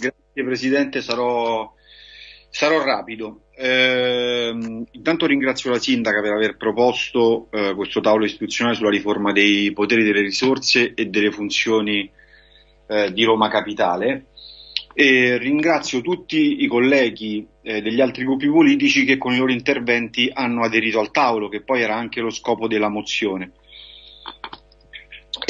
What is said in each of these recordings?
Grazie Presidente, sarò, sarò rapido. Eh, intanto ringrazio la Sindaca per aver proposto eh, questo tavolo istituzionale sulla riforma dei poteri delle risorse e delle funzioni eh, di Roma Capitale e ringrazio tutti i colleghi eh, degli altri gruppi politici che con i loro interventi hanno aderito al tavolo, che poi era anche lo scopo della mozione.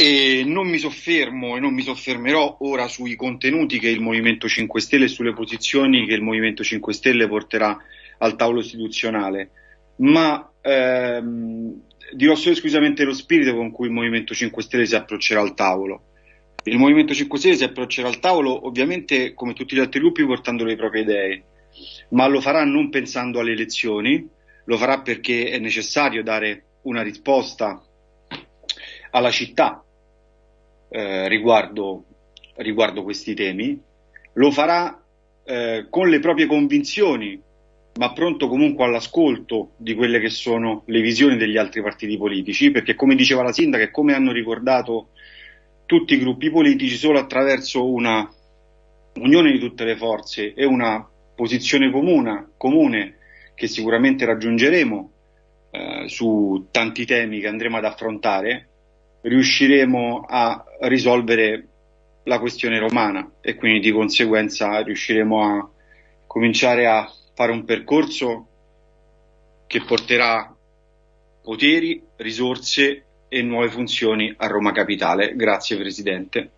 E non mi soffermo e non mi soffermerò ora sui contenuti che il Movimento 5 Stelle e sulle posizioni che il Movimento 5 Stelle porterà al tavolo istituzionale, ma ehm, dirò solo esclusivamente lo spirito con cui il Movimento 5 Stelle si approccerà al tavolo. Il Movimento 5 Stelle si approccerà al tavolo ovviamente come tutti gli altri gruppi portando le proprie idee, ma lo farà non pensando alle elezioni, lo farà perché è necessario dare una risposta alla città eh, riguardo, riguardo, questi temi, lo farà eh, con le proprie convinzioni, ma pronto comunque all'ascolto di quelle che sono le visioni degli altri partiti politici, perché come diceva la sindaca e come hanno ricordato tutti i gruppi politici solo attraverso una unione di tutte le forze e una posizione comune, comune che sicuramente raggiungeremo eh, su tanti temi che andremo ad affrontare, riusciremo a risolvere la questione romana e quindi di conseguenza riusciremo a cominciare a fare un percorso che porterà poteri, risorse e nuove funzioni a Roma Capitale. Grazie Presidente.